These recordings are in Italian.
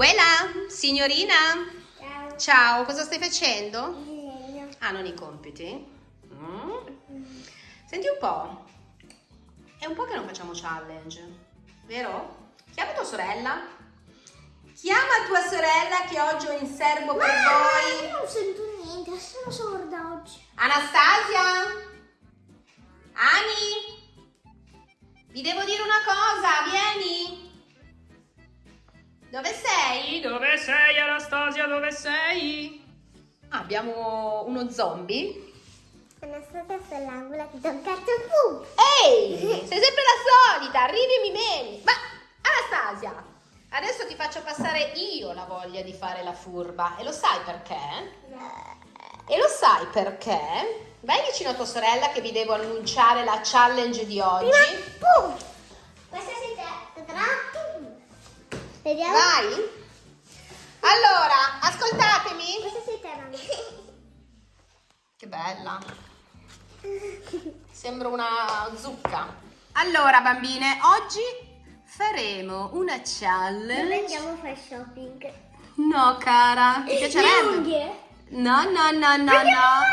Uela, signorina. Ciao. Ciao, cosa stai facendo? Disegno. Ah, non i compiti? Mm. Senti un po'. È un po' che non facciamo challenge, vero? Chiama tua sorella. Chiama tua sorella che oggi ho in serbo per voi. Io non sento niente, sono sorda oggi. Anastasia? Ani? Vi devo dire una cosa, vieni. Dove sei? Dove sei Anastasia? Dove sei? Ah, abbiamo uno zombie. Anastasia sta all'angolo che tocca il fu. Ehi, sei sempre la solita, arrivi e mi meni. Ma Anastasia, adesso ti faccio passare io la voglia di fare la furba. E lo sai perché? E lo sai perché? Vai vicino a tua sorella che vi devo annunciare la challenge di oggi. Pum. Vediamo. Vai. Allora, ascoltatemi. Questa sei te, mamma. Che bella. Sembra una zucca. Allora, bambine, oggi faremo una Dove challenge. andiamo a fare shopping? No, cara, ti Le piacerebbe? unghie? No, no, no, no, Andiamo no.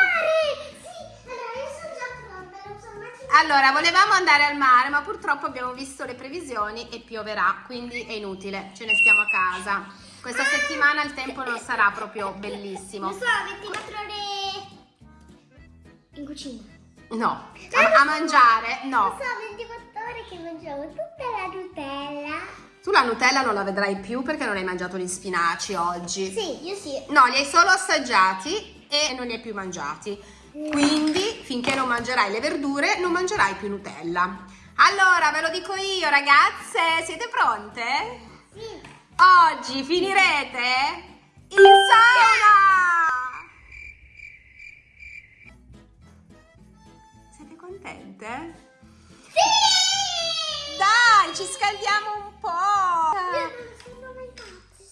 Allora, volevamo andare al mare, ma purtroppo abbiamo visto le previsioni e pioverà, quindi è inutile, ce ne stiamo a casa. Questa settimana il tempo non sarà proprio bellissimo. Non so, 24 ore in cucina. No, a, a mangiare, Non no. so, 24 ore che mangiamo tutta la Nutella. Tu la Nutella non la vedrai più perché non hai mangiato gli spinaci oggi. Sì, io sì. No, li hai solo assaggiati e non li hai più mangiati. Quindi, finché non mangerai le verdure, non mangerai più Nutella. Allora, ve lo dico io, ragazze, siete pronte? Sì. Oggi finirete in sauna! Siete contente? Sì! Dai, ci scaldiamo un po'! Io non sono.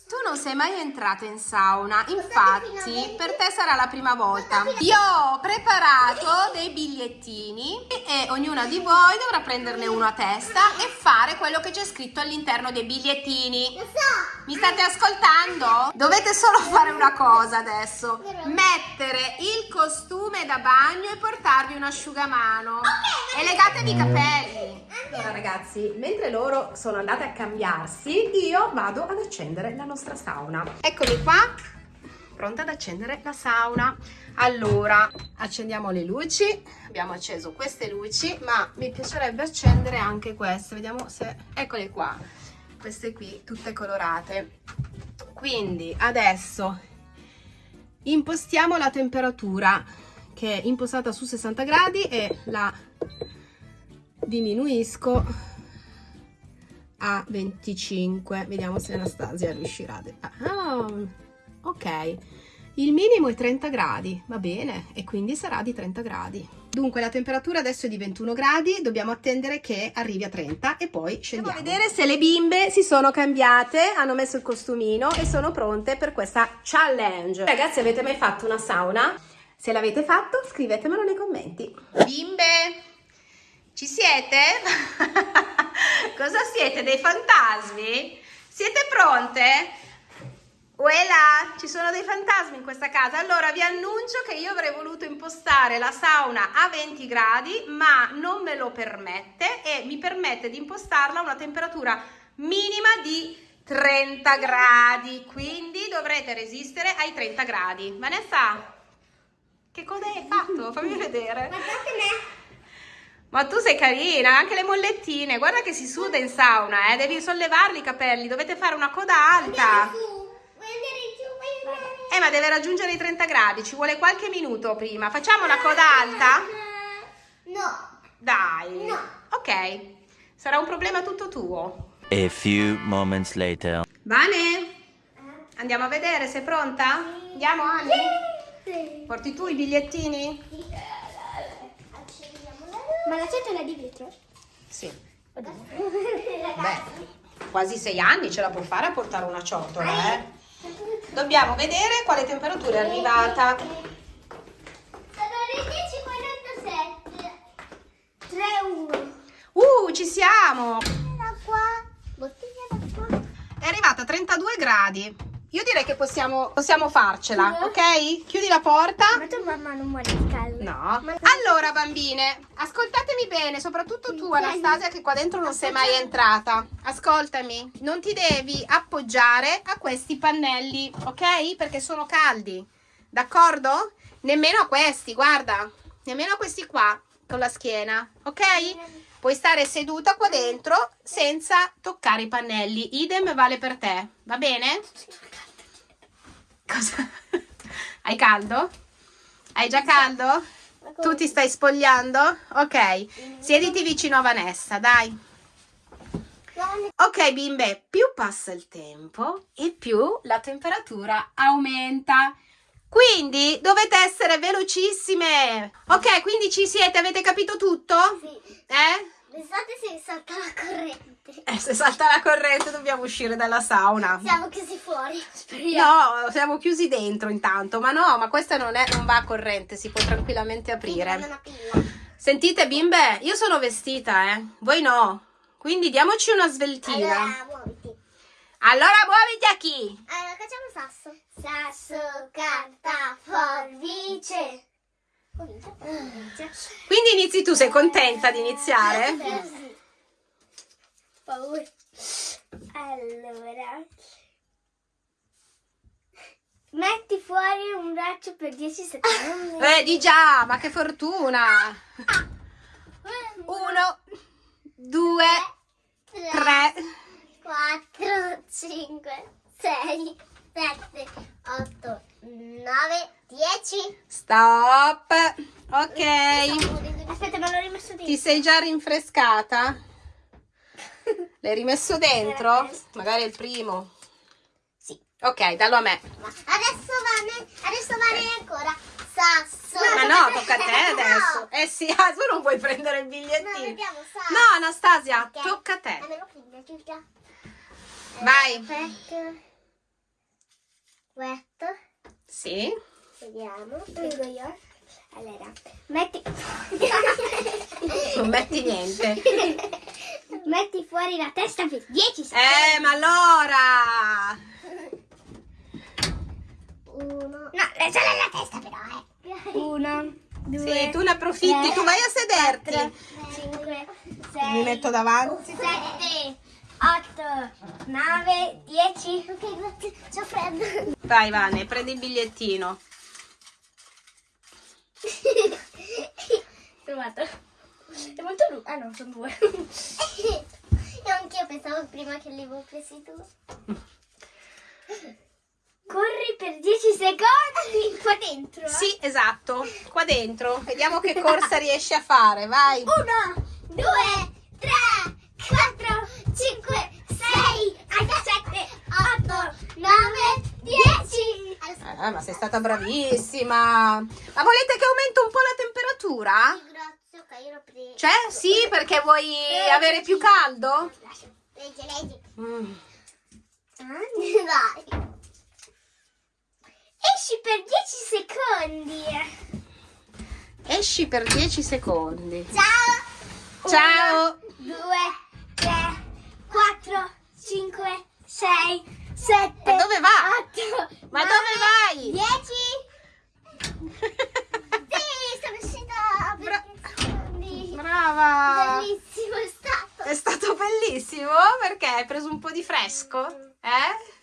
Tu non sei mai entrata in sauna, infatti per te sarà la prima volta. Io ho preparato dei bigliettini e ognuna di voi dovrà prenderne uno a testa e fare quello che c'è scritto all'interno dei bigliettini. Lo so. Mi state ascoltando? Dovete solo fare una cosa adesso. Mettere il costume da bagno e portarvi un asciugamano. E legatevi i capelli. Allora ragazzi, mentre loro sono andate a cambiarsi, io vado ad accendere la nostra sauna. Eccomi qua, pronta ad accendere la sauna. Allora, accendiamo le luci. Abbiamo acceso queste luci, ma mi piacerebbe accendere anche queste. Vediamo se... Eccole qua. Queste qui, tutte colorate. Quindi adesso impostiamo la temperatura che è impostata su 60 gradi e la diminuisco a 25 vediamo se Anastasia riuscirà ah, ok. Il minimo è 30 gradi va bene e quindi sarà di 30 gradi. Dunque la temperatura adesso è di 21 gradi dobbiamo attendere che arrivi a 30 e poi scendiamo. a vedere se le bimbe si sono cambiate hanno messo il costumino e sono pronte per questa challenge. Ragazzi avete mai fatto una sauna? se l'avete fatto scrivetemelo nei commenti. Bimbe ci siete? Cosa siete? Dei fantasmi? Siete pronte? Uela, ci sono dei fantasmi in questa casa. Allora vi annuncio che io avrei voluto impostare la sauna a 20 gradi, ma non me lo permette e mi permette di impostarla a una temperatura minima di 30 gradi. Quindi dovrete resistere ai 30 gradi. Vanessa, che cosa hai fatto? Fammi vedere. Guardate me. Ma tu sei carina, anche le mollettine, guarda che si suda in sauna, eh? devi sollevarli i capelli, dovete fare una coda alta. Su. Giù? Eh, ma deve raggiungere i 30 gradi, ci vuole qualche minuto prima. Facciamo la coda alta? No. Dai. No. Ok, sarà un problema tutto tuo. A few moments later. Vane, andiamo a vedere, sei pronta? Andiamo, Ani? Sì. Porti tu i bigliettini? La luce. Ma la ciotola di vetro? Sì. Beh. Quasi sei anni ce la può fare a portare una ciotola, eh? Dobbiamo vedere quale temperatura è arrivata. Allora, 10,47. 3, 1. Uh, ci siamo! È arrivata 32 gradi. Io direi che possiamo, possiamo farcela, ok? Chiudi la porta. Ma tu mamma non muore di caldo. No. Allora, bambine, ascoltatemi bene, soprattutto tu, Anastasia, che qua dentro non sei mai entrata. Ascoltami, non ti devi appoggiare a questi pannelli, ok? Perché sono caldi, d'accordo? Nemmeno a questi, guarda, nemmeno a questi qua con la schiena, ok? Puoi stare seduta qua dentro senza toccare i pannelli. Idem vale per te, va bene? Cosa? Hai caldo? Hai già caldo? Tu ti stai spogliando? Ok, siediti vicino a Vanessa, dai. Ok, bimbe, più passa il tempo e più la temperatura aumenta. Quindi dovete essere velocissime. Ok, quindi ci siete, avete capito tutto? Sì. Eh? L'estate si salta la corrente. Eh, se salta la corrente dobbiamo uscire dalla sauna. Siamo chiusi fuori. Speriamo. No, siamo chiusi dentro intanto, ma no, ma questa non, è, non va a corrente, si può tranquillamente aprire. Sentite bimbe, io sono vestita, eh, voi no, quindi diamoci una sveltina. Allora, muoviti. Allora muoviti a chi? Allora, facciamo sasso. Sasso, carta, forbice. Comincia. Comincia. Quindi inizi tu, sei contenta di iniziare? Sì. Paura. Allora. Metti fuori un braccio per 10 secondi. Eh, di già, ma che fortuna! Uno, due, tre, 4, 5, 6, 7, 8, 9, 10. stop. Ok, Aspetta, ma l'ho rimesso dentro. ti sei già rinfrescata? L'hai rimesso dentro? Magari è il primo. Sì. Ok, dallo a me. Adesso Vane, adesso Vane ancora. Sasso. Ma no, tocca a te adesso. Eh sì, ah, tu non puoi prendere il No, bigliettino. vediamo sasso. No, Anastasia, Ok. tocca a te. Vai. Aspetta. Questo. Sì. Vediamo. Prendo io. Allora, metti... Non metti niente. metti fuori la testa per 10 secondi. Eh, ma allora. Uno. No, lasciala la testa però, eh. Uno, due, Sì, tu ne approfitti, tu vai a sederti. 5, Mi 6, metto davanti. 7, 8, 9, 10. Ok, grazie. C'ho freddo. Vai, Vane, prendi il bigliettino. Provato. È molto lungo. Ah no, sono due. Io anch'io pensavo prima che li avevo presi tu. Corri per 10 secondi qua dentro. eh? Sì, esatto. Qua dentro. Vediamo che corsa riesci a fare. Vai. Uno, due, tre, quattro, cinque, sei, sette, otto, nove, Eh, ma sei stata bravissima. Ma volete che aumenti un po' la temperatura? Grazie, ok, io l'ho preso. Cioè, sì, perché vuoi avere più caldo? Leggi, leggi. Mm. Vai. Esci per 10 secondi. Esci per 10 secondi. Ciao. Ciao. 2, 3, 4, 5, 6, 7. Ma dove va? 8. Ma dove vai? 10. Sì, sono uscita Bra- 10 secondi. Brava. Bellissimo è stato. È stato bellissimo perché hai preso un po' di fresco? Eh?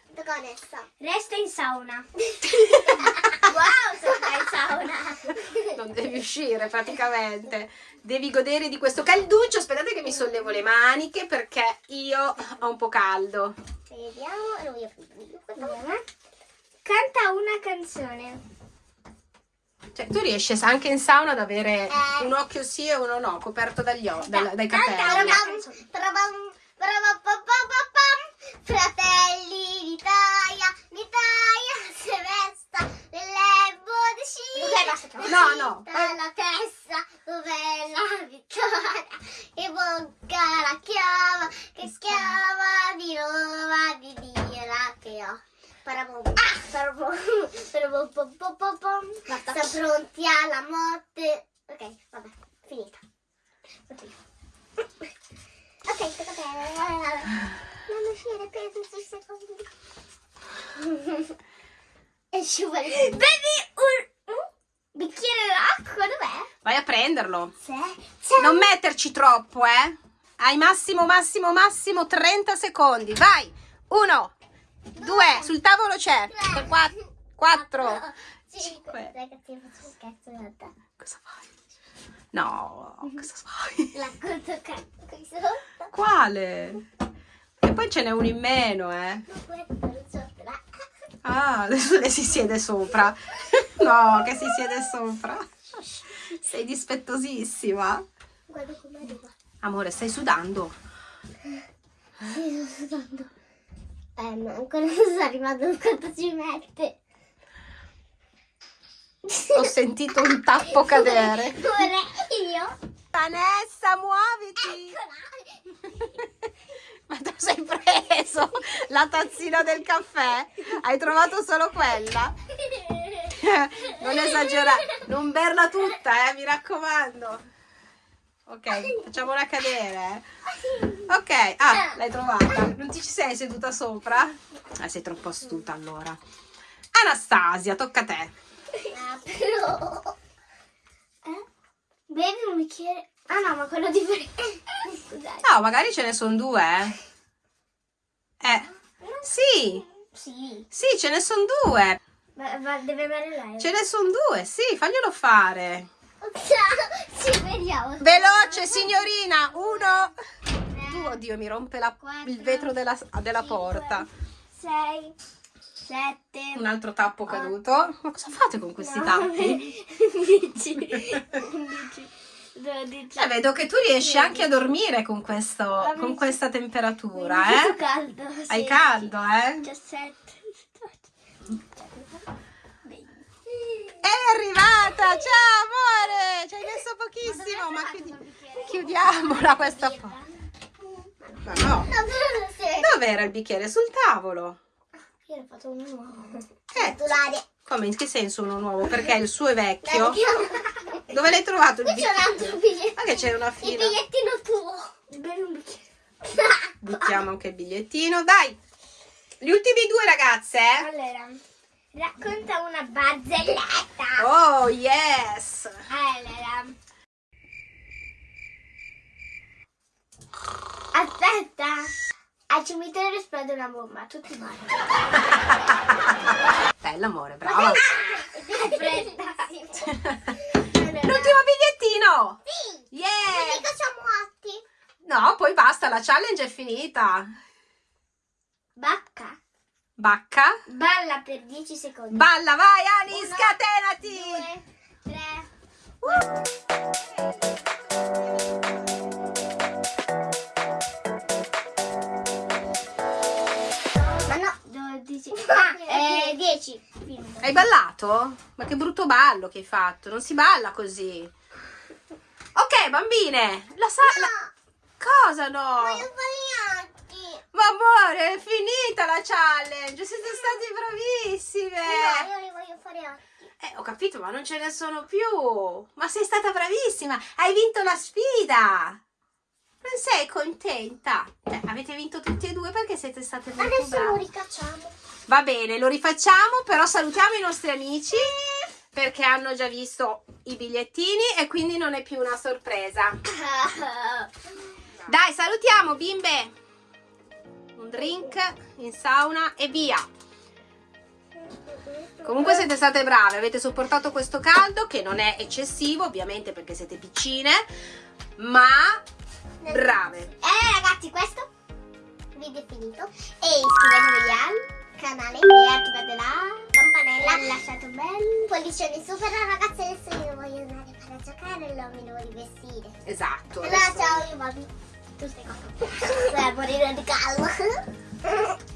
Resta in sauna. wow, sono in sauna. Non devi uscire praticamente. Devi godere di questo calduccio. Aspettate che mi sollevo le maniche perché io ho un po' caldo. Vediamo. Canta una canzone. Cioè, tu riesci anche in sauna ad avere Eh. un occhio sì e uno no, coperto dagli o- dal- dai Canta capelli. una No, no. La testa, dov'è la vittoria? E bocca la chiama, che chiama di Roma, di Dio che ho. Parabom, ah, parabom, parabom, pom, pom, pom, pom. Sta pronti alla morte. Ok, vabbè, finita. Continua. Ok, tocca a te. Non uscire per 10 secondi. E ci vuole. Un, un bicchiere d'acqua, dov'è? Vai a prenderlo. C'è. Non metterci troppo, eh. Hai massimo, massimo, massimo 30 secondi. Vai. Uno, due, sul tavolo c'è. Quattro. Quattro. Cinque. Ragazzi, faccio cazzo in realtà. Cosa fai? No, cosa fai? La conto qui sotto. Quale? E poi ce n'è uno in meno, eh. Sopra. Ah, adesso le si siede sopra. No, che si siede sopra. Sei dispettosissima. Guarda come arriva. Amore, stai sudando. Sì, sto sudando. Eh, ma ancora non sto arrivando quanto ci mette. Ho sentito un tappo cadere. Ora io. Vanessa, muoviti. Eccola. Ma tu sei preso la tazzina del caffè? Hai trovato solo quella? Non esagerare, non berla tutta, eh, mi raccomando. Ok, facciamola cadere. eh. Ok, ah, l'hai trovata. Non ti ci sei seduta sopra? Ah, sei troppo astuta allora. Anastasia, tocca a te. Ah, però. Eh? Bevi un bicchiere. Ah no, ma quello differente. Scusate. No, magari ce ne sono due. Eh. Eh, sì, Sì. sì, ce ne sono due. Ma, ma deve bere lei. Ce ne sono due, sì, faglielo fare. Ciao, ci vediamo. Veloce, signorina. Uno, due. Tre, Oddio, mi rompe la- quattro, il vetro della, della cinque, porta. Sei, sette, Un altro tappo caduto. Ma cosa fate con questi tappi? 11, 11, 12. Eh, vedo che tu riesci anche a dormire con, questo, con questa temperatura, eh? caldo. Hai caldo, eh? 17, 18, 20. È arrivata! Ciao, amore! Ci hai messo pochissimo, ma chiudi- chiudiamola questa porta. Ma no. Sei. Dov'era il bicchiere? Sul tavolo. Io ho fatto uno nuovo. Eh, come? In che senso uno nuovo? Perché il suo è vecchio? Dove l'hai trovato il Qui c'è un altro bigliettino. Ma che c'è una Il fila? bigliettino tuo. Bevi un. Buttiamo anche il bigliettino. Dai! Gli ultimi due ragazze, eh? Allora, racconta una barzelletta. Oh, yes! Allora. Aspetta. Al cimitero esplode una bomba, tutti morti. Bella, amore, brava. Aspetta. L'ultimo bigliettino! Sì. Yeah! Mica siamo morti. No, poi basta, la challenge è finita. Bacca. Bacca. Balla per 10 secondi. Balla, vai Ani, Uno, scatenati! Due, tre. Ma no, 12. Ah, eh, 10. Finito. Hai ballato? Ma che brutto ballo che hai fatto, non si balla così. Ok, bambine, la sa... la- Cosa no? Voglio fare gli occhi. Ma amore, è finita la challenge, siete stati bravissime. No, io li voglio fare occhi. Eh, ho capito, ma non ce ne sono più. Ma sei stata bravissima, hai vinto la sfida. Non sei contenta? Cioè, avete vinto tutti e due perché siete state molto Adesso lo brave. ricacciamo. Va bene, lo rifacciamo, però salutiamo i nostri amici perché hanno già visto i bigliettini e quindi non è più una sorpresa. Dai, salutiamo bimbe. Un drink in sauna e via. Comunque siete state brave, avete sopportato questo caldo che non è eccessivo, ovviamente perché siete piccine, ma brave. Eh ragazzi, questo video è finito. E iscrivetevi al canale e attivate la campanella. Lasciate un bel pollicione su. Però ragazzi, adesso io voglio andare a giocare e non mi devo rivestire. Esatto. Allora adesso- ciao, io vado. Tu stai qua. Vai a morire di caldo.